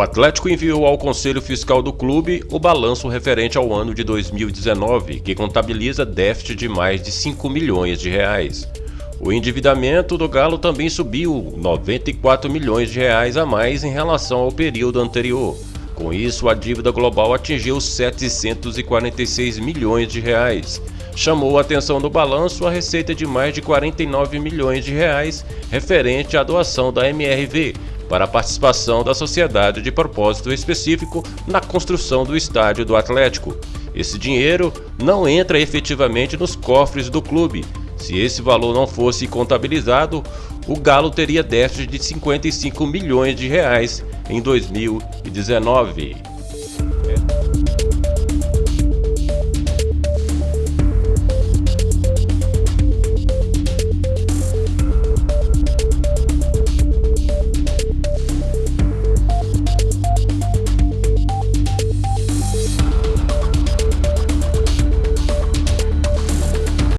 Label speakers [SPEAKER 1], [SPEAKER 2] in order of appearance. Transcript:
[SPEAKER 1] Atlético enviou ao Conselho Fiscal do clube o balanço referente ao ano de 2019, que contabiliza déficit de mais de 5 milhões de reais. O endividamento do Galo também subiu 94 milhões de reais a mais em relação ao período anterior. Com isso, a dívida global atingiu 746 milhões de reais. Chamou a atenção do balanço a receita de mais de 49 milhões de reais referente à doação da MRV, para a participação da sociedade de propósito específico na construção do estádio do Atlético. Esse dinheiro não entra efetivamente nos cofres do clube. Se esse valor não fosse contabilizado, o Galo teria déficit de 55 milhões de reais em 2019.